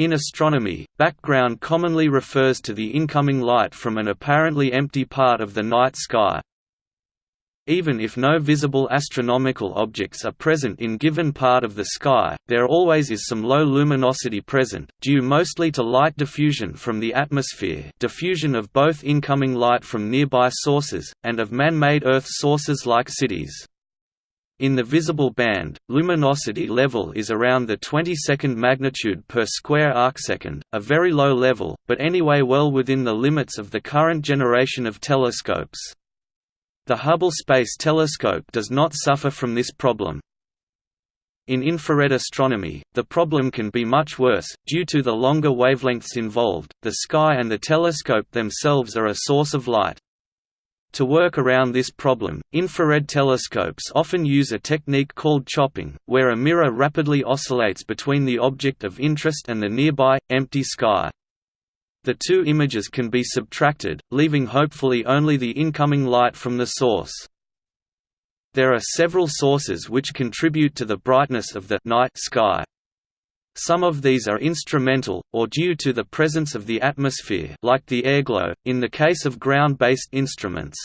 In astronomy, background commonly refers to the incoming light from an apparently empty part of the night sky. Even if no visible astronomical objects are present in given part of the sky, there always is some low luminosity present, due mostly to light diffusion from the atmosphere diffusion of both incoming light from nearby sources, and of man-made Earth sources like cities. In the visible band, luminosity level is around the 22nd magnitude per square arcsecond, a very low level, but anyway well within the limits of the current generation of telescopes. The Hubble Space Telescope does not suffer from this problem. In infrared astronomy, the problem can be much worse, due to the longer wavelengths involved, the sky and the telescope themselves are a source of light. To work around this problem, infrared telescopes often use a technique called chopping, where a mirror rapidly oscillates between the object of interest and the nearby, empty sky. The two images can be subtracted, leaving hopefully only the incoming light from the source. There are several sources which contribute to the brightness of the night sky. Some of these are instrumental, or due to the presence of the atmosphere like the airglow, in the case of ground-based instruments.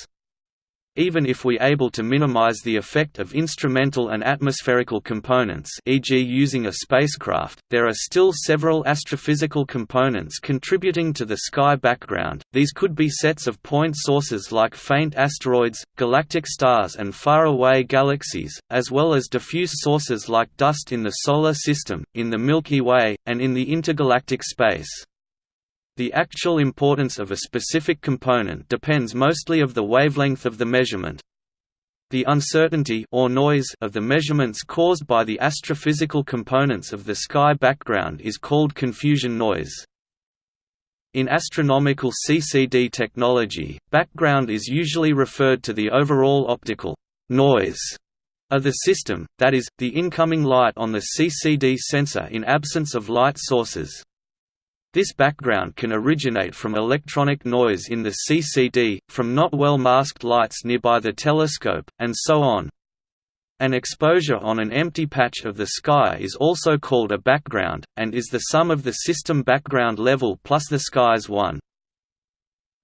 Even if we able to minimize the effect of instrumental and atmospherical components e.g. using a spacecraft, there are still several astrophysical components contributing to the sky background, these could be sets of point sources like faint asteroids, galactic stars and far-away galaxies, as well as diffuse sources like dust in the Solar System, in the Milky Way, and in the intergalactic space. The actual importance of a specific component depends mostly of the wavelength of the measurement. The uncertainty or noise of the measurements caused by the astrophysical components of the sky background is called confusion noise. In astronomical CCD technology, background is usually referred to the overall optical noise of the system, that is, the incoming light on the CCD sensor in absence of light sources. This background can originate from electronic noise in the CCD, from not well masked lights nearby the telescope, and so on. An exposure on an empty patch of the sky is also called a background, and is the sum of the system background level plus the sky's one.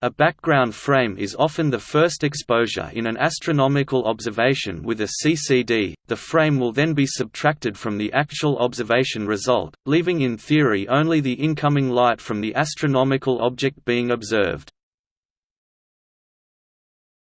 A background frame is often the first exposure in an astronomical observation with a CCD, the frame will then be subtracted from the actual observation result, leaving in theory only the incoming light from the astronomical object being observed.